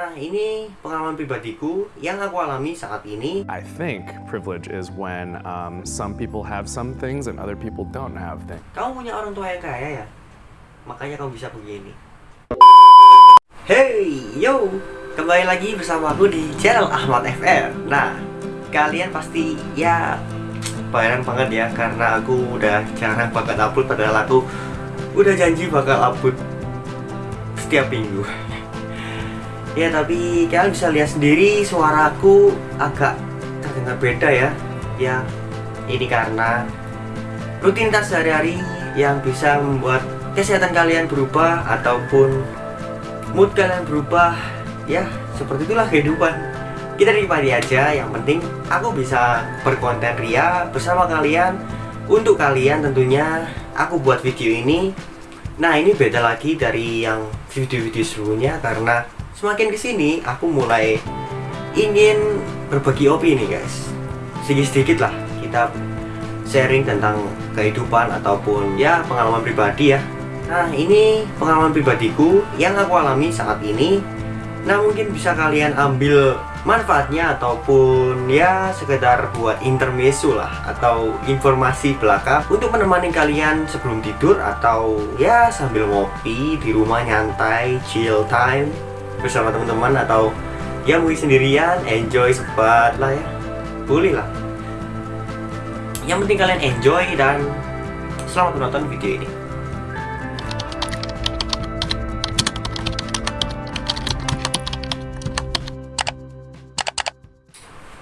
Nah, ini pengalaman pribadiku yang aku alami saat ini. I think privilege is when um, some people have some things and other people don't have things. Kamu punya orang tua yang kaya ya? Makanya kamu bisa begini. Hey, yo! Kembali lagi bersama aku di channel Ahmad FR. Nah, kalian pasti ya bayaran banget ya karena aku udah jarang bakal upload padahal aku udah janji bakal upload setiap minggu. Ya tapi kalian bisa lihat sendiri suaraku agak terdengar beda ya. Ya ini karena rutinitas sehari-hari yang bisa membuat kesehatan kalian berubah Ataupun mood kalian berubah. Ya seperti itulah kehidupan. Kita nikmati aja yang penting aku bisa berkonten ria bersama kalian. Untuk kalian tentunya aku buat video ini. Nah ini beda lagi dari yang video-video sebelumnya karena semakin ke sini aku mulai ingin berbagi opini guys. Sedikit-sedikit lah kita sharing tentang kehidupan ataupun ya pengalaman pribadi ya. Nah ini pengalaman pribadiku yang aku alami saat ini. Nah mungkin bisa kalian ambil manfaatnya ataupun ya sekedar buat intermezzo lah atau informasi belakang untuk menemani kalian sebelum tidur atau ya sambil ngopi di rumah nyantai chill time bersama teman-teman atau ya mungkin sendirian enjoy sebat lah ya. Boleh lah. Yang penting kalian enjoy dan selamat menonton video ini.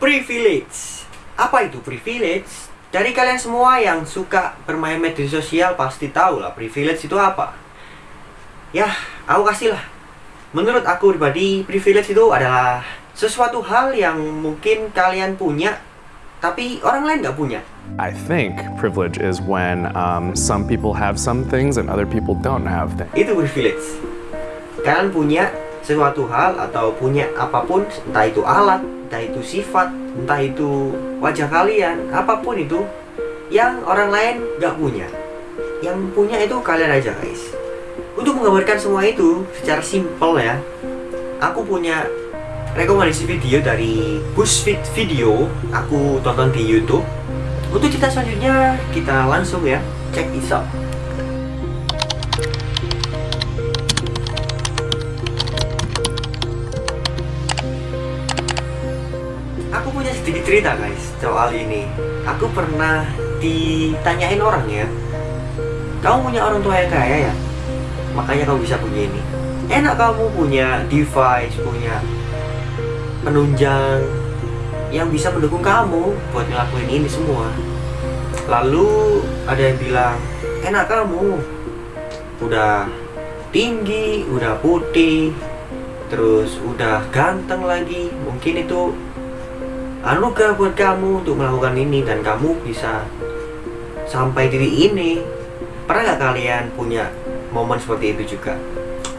Privilege. Apa itu privilege? Dari kalian semua yang suka bermain media sosial pasti tahu lah privilege itu apa. Ya aku kasih lah Menurut aku pribadi, privilege itu adalah sesuatu hal yang mungkin kalian punya, tapi orang lain nggak punya. I think privilege is when um, some people have some things and other people don't have things. Itu privilege. Kalian punya sesuatu hal atau punya apa pun, entah itu alat, entah itu sifat, entah itu wajah kalian, apa pun itu yang orang lain nggak punya. Yang punya itu kalian aja guys. Untuk menggambarkan semua itu secara simpel ya Aku punya rekomendasi video dari BuzzFeed Video. Aku tonton di Youtube. Untuk cerita selanjutnya kita langsung ya this out Aku punya sedikit cerita guys soal ini. Aku pernah ditanyain orang ya Kamu punya orang tua yang kaya ya? Makanya kamu bisa begini enak kamu punya device punya penunjang yang bisa mendukung kamu buat ngelakuin ini semua. Lalu ada yang bilang enak kamu. Udah tinggi udah putih terus udah ganteng lagi. Mungkin itu anugerah buat kamu untuk melakukan ini dan kamu bisa sampai diri ini. Pernah nggak kalian punya momen seperti itu juga.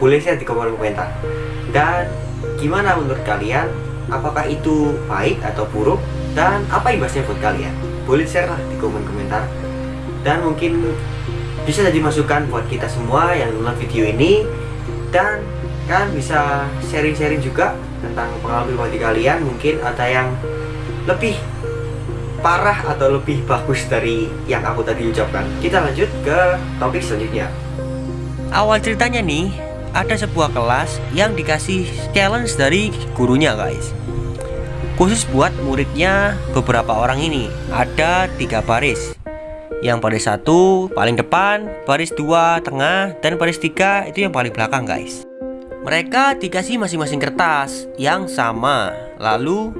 Boleh share di kolom komentar dan gimana menurut kalian? Apakah itu baik atau buruk? Dan apa imbasnya buat kalian? Boleh share lah di kolom komentar. Dan mungkin bisa jadi masukan buat kita semua yang nonton video ini. Dan kan bisa sharing-sharing juga tentang pengalaman pribadi kalian. Mungkin ada yang lebih parah atau lebih bagus dari yang aku tadi ucapkan. Kita lanjut ke topik selanjutnya Awal ceritanya nih, ada sebuah kelas yang dikasih challenge dari gurunya guys. Khusus buat muridnya beberapa orang ini. Ada tiga baris. Yang baris satu paling depan, baris dua tengah, dan baris tiga itu yang paling belakang guys. Mereka dikasih masing-masing kertas yang sama. Lalu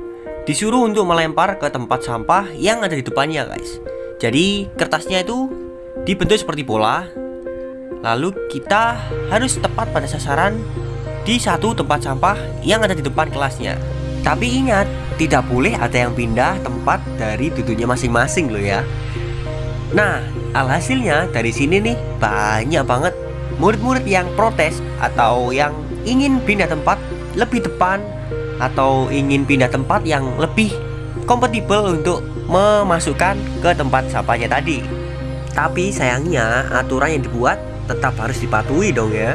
disuruh untuk melempar ke tempat sampah yang ada di depannya guys. Jadi kertasnya itu dibentuk seperti bola Lalu kita harus tepat pada sasaran di satu tempat sampah yang ada di depan kelasnya. Tapi ingat, tidak boleh ada yang pindah tempat dari duduknya masing-masing loh ya. Nah, alhasilnya dari sini nih banyak banget murid-murid yang protes atau yang ingin pindah tempat lebih depan atau ingin pindah tempat yang lebih kompatibel untuk memasukkan ke tempat sampahnya tadi. Tapi sayangnya aturan yang dibuat tetap harus dipatuhi dong ya.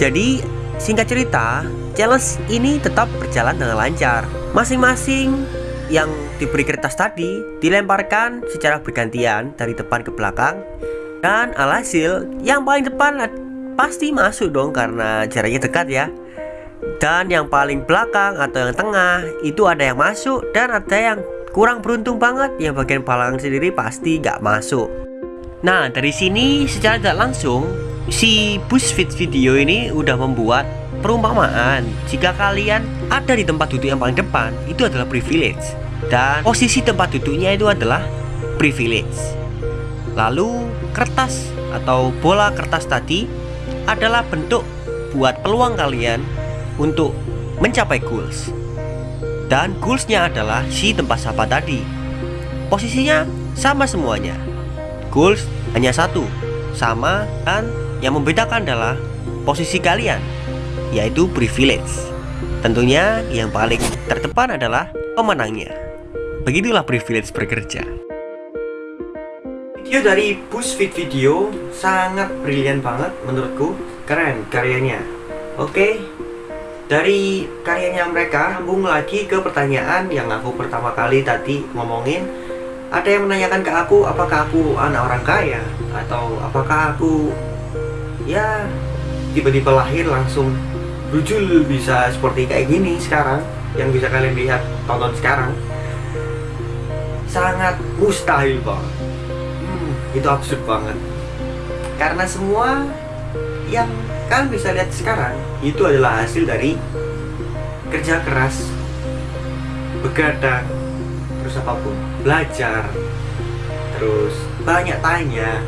Jadi singkat cerita challenge ini tetap berjalan dengan lancar. Masing-masing yang diberi kertas tadi dilemparkan secara bergantian dari depan ke belakang. Dan alhasil yang paling depan pasti masuk dong karena jaraknya dekat ya. Dan yang paling belakang atau yang tengah itu ada yang masuk dan ada yang kurang beruntung banget. Yang bagian belakang sendiri pasti nggak masuk nah dari sini secara tidak langsung si BuzzFeed video ini udah membuat perumpamaan. Jika kalian ada di tempat duduk yang paling depan itu adalah privilege. Dan posisi tempat duduknya itu adalah privilege. Lalu kertas atau bola kertas tadi adalah bentuk buat peluang kalian untuk mencapai goals. Dan goalsnya adalah si tempat sampah tadi. Posisinya sama semuanya goals hanya satu sama dan yang membedakan adalah posisi kalian yaitu privilege. Tentunya yang paling terdepan adalah pemenangnya. Begitulah privilege bekerja. Video dari BuzzFeed Video sangat brilian banget menurutku. Keren karyanya. Oke dari karyanya mereka sambung lagi ke pertanyaan yang aku pertama kali tadi ngomongin ada yang menanyakan ke aku apakah aku anak orang kaya? Atau apakah aku ya tiba-tiba lahir langsung brujul bisa seperti kayak gini sekarang yang bisa kalian lihat tonton sekarang. Sangat mustahil banget. Itu absurd banget. Karena semua yang kalian bisa lihat sekarang itu adalah hasil dari kerja keras begadang terus apa pun. Belajar. Terus banyak tanya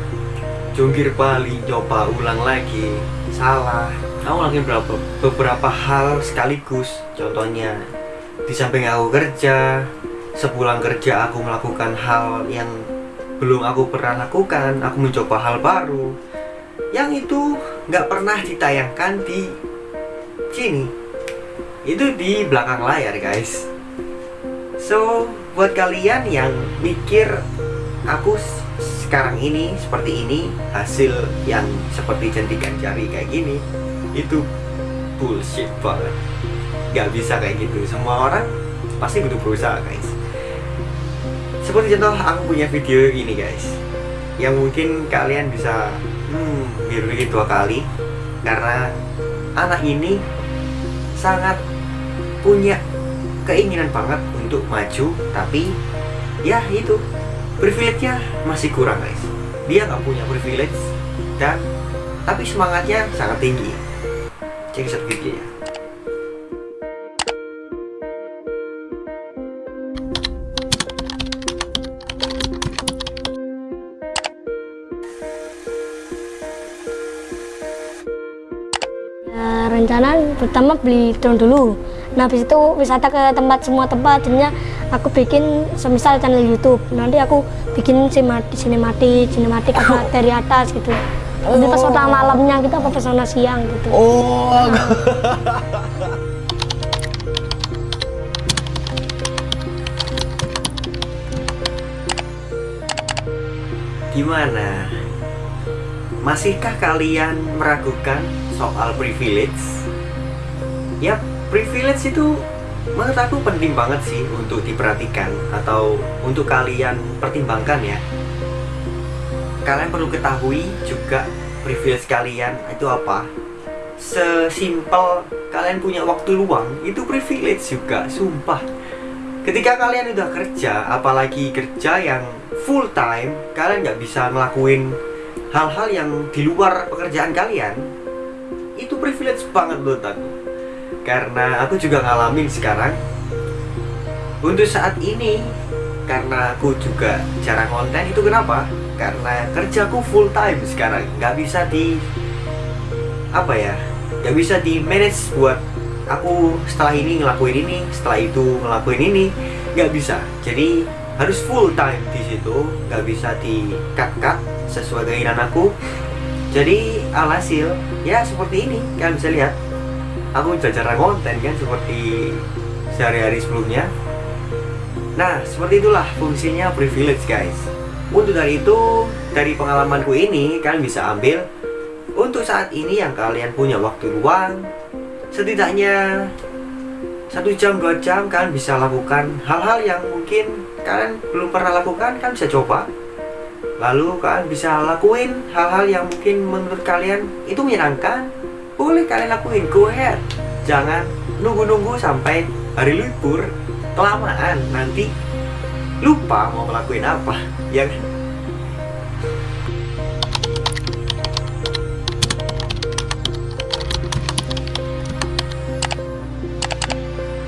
jungkir balik coba ulang lagi. Salah. Kamu lagi beberapa, beberapa hal sekaligus. Contohnya di samping aku kerja sepulang kerja aku melakukan hal yang belum aku pernah lakukan. Aku mencoba hal baru. Yang itu nggak pernah ditayangkan di sini. Itu di belakang layar guys. So buat kalian yang mikir aku sekarang ini seperti ini hasil yang seperti cantikan jari kayak gini itu bullshit banget. Nggak bisa kayak gitu. Semua orang pasti butuh berusaha guys. Seperti contoh aku punya video ini guys yang mungkin kalian bisa hmm, berpikir dua kali. Karena anak ini sangat punya keinginan banget untuk maju tapi ya itu privilege-nya masih kurang guys. Dia nggak punya privilege dan tapi semangatnya sangat tinggi. Cek satu video ya rencana pertama beli drone dulu nah habis itu wisata ke tempat semua tempat jadinya aku bikin semisal channel YouTube. Nanti aku bikin sinematik sinematik sinematik apa dari atas gitu. Nanti pesona malamnya kita apa pesona siang gitu. Oh. Gimana? Masihkah kalian meragukan soal privilege? Ya privilege itu menurut aku penting banget sih untuk diperhatikan atau untuk kalian pertimbangkan ya. Kalian perlu ketahui juga privilege kalian itu apa. Sesimpel kalian punya waktu luang itu privilege juga sumpah. Ketika kalian udah kerja apalagi kerja yang full time kalian nggak bisa ngelakuin hal-hal yang di luar pekerjaan kalian itu privilege banget menurut aku karena aku juga ngalamin sekarang. Untuk saat ini karena aku juga jarang konten itu kenapa? Karena kerjaku full time sekarang. Nggak bisa di apa ya nggak bisa di manage buat aku setelah ini ngelakuin ini setelah itu ngelakuin ini. Nggak bisa. Jadi harus full time di situ. Nggak bisa di cut cut sesuai keinginan aku. Jadi alhasil ya seperti ini kalian bisa lihat aku jarang konten kan seperti sehari-hari sebelumnya. Nah seperti itulah fungsinya privilege guys. Untuk dari itu dari pengalamanku ini kalian bisa ambil. Untuk saat ini yang kalian punya waktu luang setidaknya satu jam dua jam kalian bisa lakukan hal-hal yang mungkin kalian belum pernah lakukan kan bisa coba. Lalu kalian bisa lakuin hal-hal yang mungkin menurut kalian itu menyenangkan boleh kalian lakuin go ahead. Jangan nunggu-nunggu sampai hari libur. Kelamaan nanti lupa mau ngelakuin apa ya kan?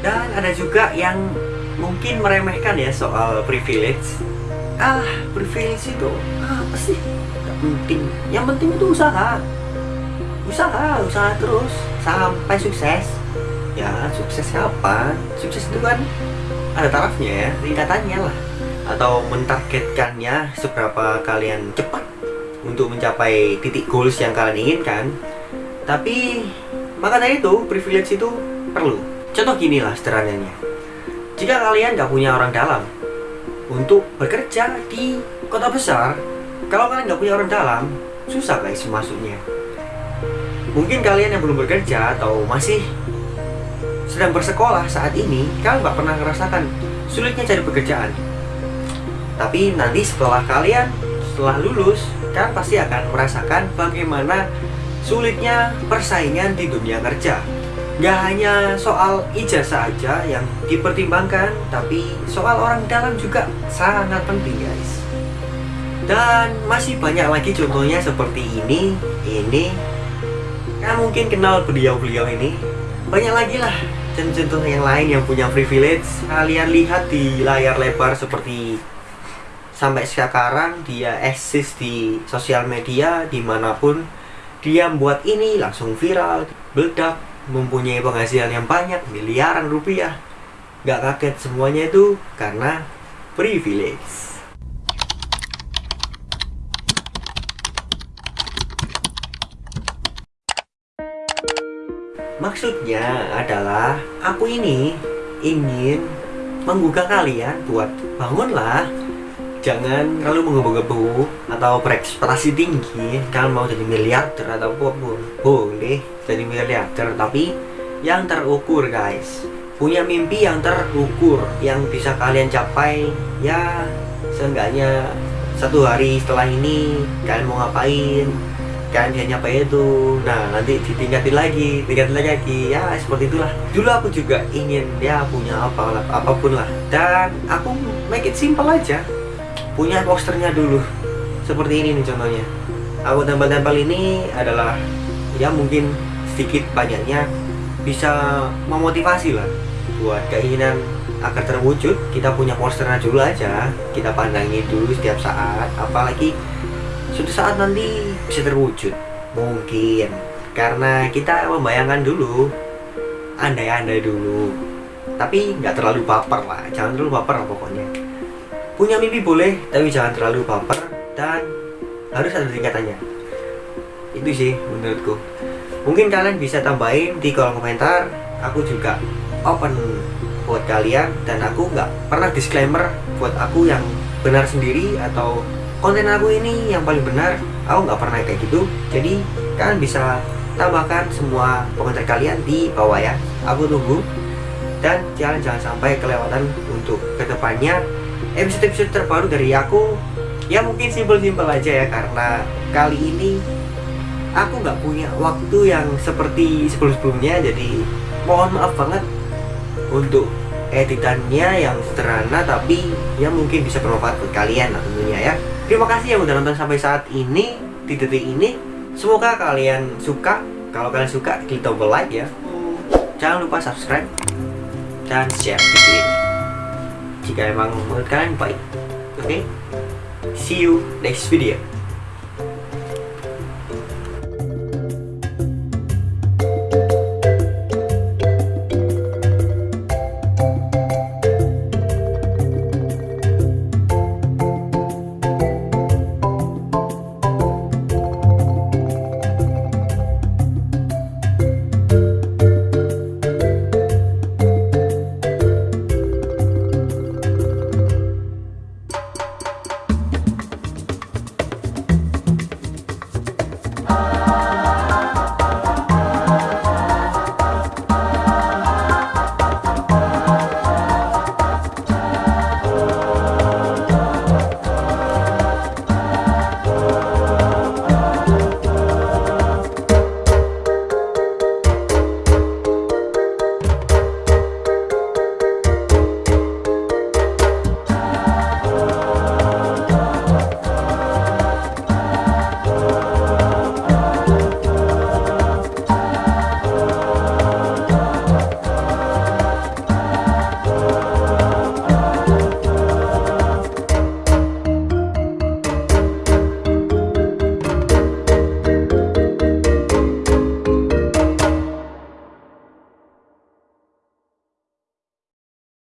dan ada juga yang mungkin meremehkan ya soal privilege. Ah privilege itu apa sih? Gak penting. Yang penting itu usaha usaha usaha terus. Sampai sukses. Ya sukses kapan sukses itu kan ada tarafnya ya tingkatannya lah. Atau mentargetkannya seberapa kalian cepat untuk mencapai titik goals yang kalian inginkan. Tapi maka dari itu privilege itu perlu. Contoh gini lah sederhananya. Jika kalian nggak punya orang dalam untuk bekerja di kota besar kalau kalian nggak punya orang dalam susah guys masuknya mungkin kalian yang belum bekerja atau masih sedang bersekolah saat ini kalian nggak pernah merasakan sulitnya cari pekerjaan. Tapi nanti setelah kalian setelah lulus kalian pasti akan merasakan bagaimana sulitnya persaingan di dunia kerja. Gak hanya soal ijazah aja yang dipertimbangkan Tapi soal orang dalam juga sangat penting guys. Dan masih banyak lagi contohnya seperti ini Ini Mungkin kenal beliau-beliau ini Banyak lagi lah contoh yang lain yang punya privilege. Kalian lihat di layar lebar seperti Sampai sekarang dia eksis di sosial media di mana pun Dia membuat ini langsung viral, meledak mempunyai penghasilan yang banyak miliaran rupiah. Gak kaget semuanya itu karena privilege maksudnya adalah aku ini ingin menggugah kalian buat bangunlah. Jangan terlalu menggebu-gebu atau berekspektasi tinggi. Kalian mau jadi miliarder atau apa pun boleh jadi miliarder tapi yang terukur guys. Punya mimpi yang terukur yang bisa kalian capai ya seenggaknya satu hari setelah ini kalian mau ngapain kalian bisa nyampe itu. Nah nanti ditingkatin lagi tingkatin lagi. Ya seperti itulah. Dulu aku juga ingin ya punya apa apa pun lah. Dan aku make it simple aja. Punya posternya dulu. Seperti ini nih contohnya. Aku tempel-tempel ini adalah ya mungkin sedikit banyaknya bisa memotivasi lah buat keinginan agar terwujud. Kita punya posternya dulu aja. Kita pandangi dulu setiap saat. Apalagi suatu saat nanti bisa terwujud mungkin karena kita membayangkan dulu andai-andai dulu tapi nggak terlalu baper lah jangan terlalu baper lah pokoknya Punya mimpi boleh, tapi jangan terlalu baper dan harus ada tingkatannya. Itu sih menurutku. Mungkin kalian bisa tambahin di kolom komentar. Aku juga open buat kalian dan aku nggak pernah disclaimer buat aku yang benar sendiri atau konten aku ini yang paling benar. Aku nggak pernah kayak gitu. Jadi kalian bisa tambahkan semua komentar kalian di bawah ya. Aku tunggu dan jangan jangan sampai kelewatan untuk ke depannya episode-episode terbaru dari aku ya mungkin simpel-simpel aja ya karena kali ini aku nggak punya waktu yang seperti sebelum-sebelumnya jadi mohon maaf banget untuk editannya yang sederhana tapi ya mungkin bisa bermanfaat buat kalian tentunya ya terima kasih yang udah nonton sampai saat ini di detik ini. Semoga kalian suka. Kalau kalian suka klik tombol like ya. Jangan lupa subscribe dan share video ini. Jika emang menurut kalian baik oke? Okay? see you next video